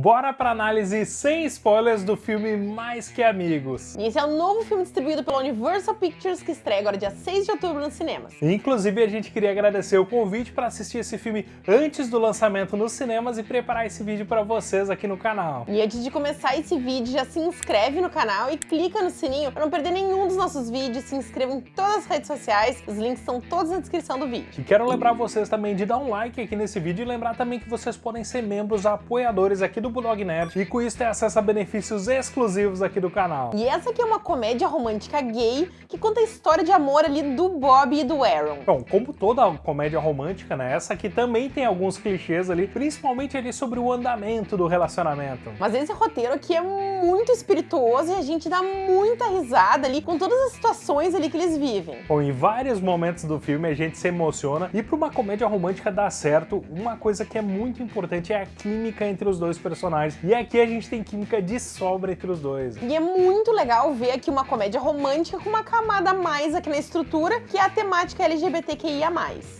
Bora pra análise sem spoilers do filme Mais Que Amigos. E esse é o novo filme distribuído pela Universal Pictures que estreia agora dia 6 de outubro nos cinemas. Inclusive a gente queria agradecer o convite para assistir esse filme antes do lançamento nos cinemas e preparar esse vídeo para vocês aqui no canal. E antes de começar esse vídeo, já se inscreve no canal e clica no sininho para não perder nenhum dos nossos vídeos. Se inscreva em todas as redes sociais, os links estão todos na descrição do vídeo. E quero lembrar vocês também de dar um like aqui nesse vídeo e lembrar também que vocês podem ser membros apoiadores aqui do Bulldog Nerd e com isso ter acesso a benefícios exclusivos aqui do canal. E essa aqui é uma comédia romântica gay que conta a história de amor ali do Bob e do Aaron. Bom, como toda comédia romântica, né, essa aqui também tem alguns clichês ali, principalmente ali sobre o andamento do relacionamento. Mas esse roteiro aqui é muito espirituoso e a gente dá muita risada ali com todas as situações ali que eles vivem. Bom, em vários momentos do filme a gente se emociona e para uma comédia romântica dar certo, uma coisa que é muito importante é a química entre os dois personagens e aqui a gente tem química de sobra entre os dois. E é muito legal ver aqui uma comédia romântica com uma camada a mais aqui na estrutura, que é a temática LGBTQIA+.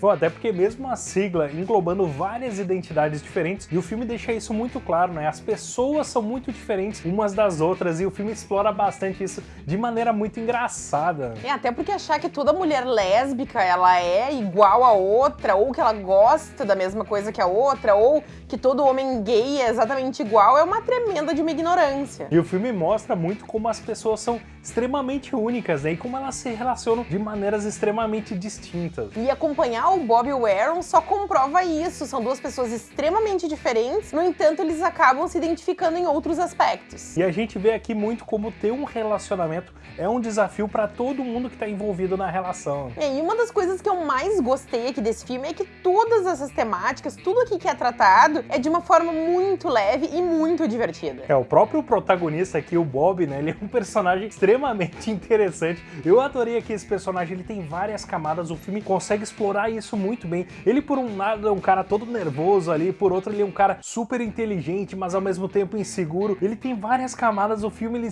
Bom, até porque mesmo a sigla englobando várias identidades diferentes, e o filme deixa isso muito claro, né? As pessoas são muito diferentes umas das outras, e o filme explora bastante isso de maneira muito engraçada. É, até porque achar que toda mulher lésbica, ela é igual a outra, ou que ela gosta da mesma coisa que a outra, ou que todo homem gay é exatamente igual igual é uma tremenda de uma ignorância. E o filme mostra muito como as pessoas são extremamente únicas, né? E como elas se relacionam de maneiras extremamente distintas. E acompanhar o Bob e o Aaron só comprova isso. São duas pessoas extremamente diferentes, no entanto, eles acabam se identificando em outros aspectos. E a gente vê aqui muito como ter um relacionamento é um desafio para todo mundo que está envolvido na relação. É, e uma das coisas que eu mais gostei aqui desse filme é que todas essas temáticas, tudo aqui que é tratado, é de uma forma muito leve e muito divertida. É, o próprio protagonista aqui, o Bob, né, ele é um personagem extremamente interessante. Eu adorei aqui esse personagem, ele tem várias camadas, o filme consegue explorar isso muito bem. Ele, por um lado, é um cara todo nervoso ali, por outro, ele é um cara super inteligente, mas ao mesmo tempo inseguro. Ele tem várias camadas, o filme ele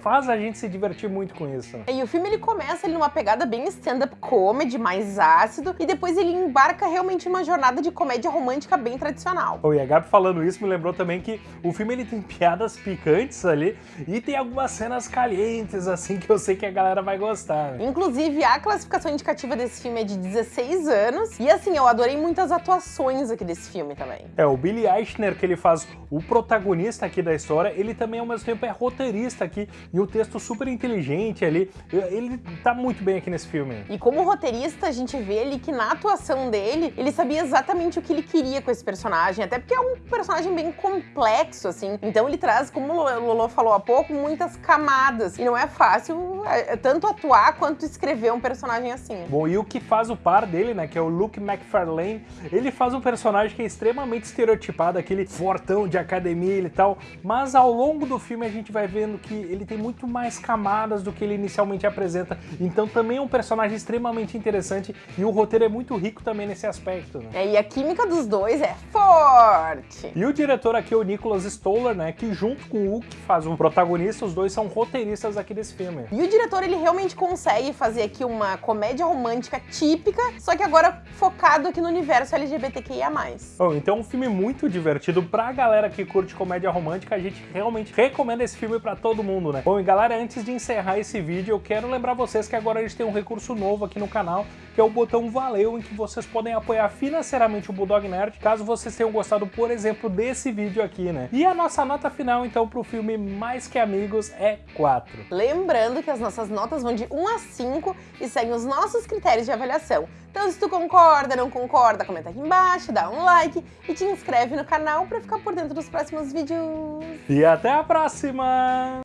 faz a gente se divertir muito com isso. E o filme ele começa ali numa pegada bem stand-up comedy, mais ácido, e depois ele embarca realmente em uma jornada de comédia romântica bem tradicional. Oh, e a Gabi falando isso me lembrou também que o filme ele tem piadas picantes ali e tem algumas cenas calientes, assim, que eu sei que a galera vai gostar. Né? Inclusive, a classificação indicativa desse filme é de 16 anos. E assim, eu adorei muitas atuações aqui desse filme também. É, o Billy Eichner, que ele faz o protagonista aqui da história, ele também ao mesmo tempo é roteirista aqui e o texto super inteligente ali. Ele tá muito bem aqui nesse filme. E como roteirista, a gente vê ali que na atuação dele, ele sabia exatamente o que ele queria com esse personagem, até porque é um personagem bem complexo complexo, assim. Então ele traz, como o Lolo falou há pouco, muitas camadas. E não é fácil é, é, tanto atuar quanto escrever um personagem assim. Bom, e o que faz o par dele, né, que é o Luke McFarlane, ele faz um personagem que é extremamente estereotipado, aquele fortão de academia e tal, mas ao longo do filme a gente vai vendo que ele tem muito mais camadas do que ele inicialmente apresenta, então também é um personagem extremamente interessante e o roteiro é muito rico também nesse aspecto. Né? É, e a química dos dois é forte! E o diretor aqui o Nicholas Stoller, né, que junto com o que faz o protagonista, os dois são roteiristas aqui desse filme. E o diretor, ele realmente consegue fazer aqui uma comédia romântica típica, só que agora focado aqui no universo LGBTQIA+. Bom, então é um filme muito divertido pra galera que curte comédia romântica, a gente realmente recomenda esse filme pra todo mundo, né? Bom, e galera, antes de encerrar esse vídeo, eu quero lembrar vocês que agora a gente tem um recurso novo aqui no canal, que é o botão Valeu, em que vocês podem apoiar financeiramente o Bulldog Nerd, caso vocês tenham gostado, por exemplo, desse vídeo aqui, né? E a nossa nota final, então, pro filme Mais Que Amigos é 4. Lembrando que as nossas notas vão de 1 a 5 e seguem os nossos critérios de avaliação. Então, se tu concorda, não concorda, comenta aqui embaixo, dá um like e te inscreve no canal para ficar por dentro dos próximos vídeos. E até a próxima!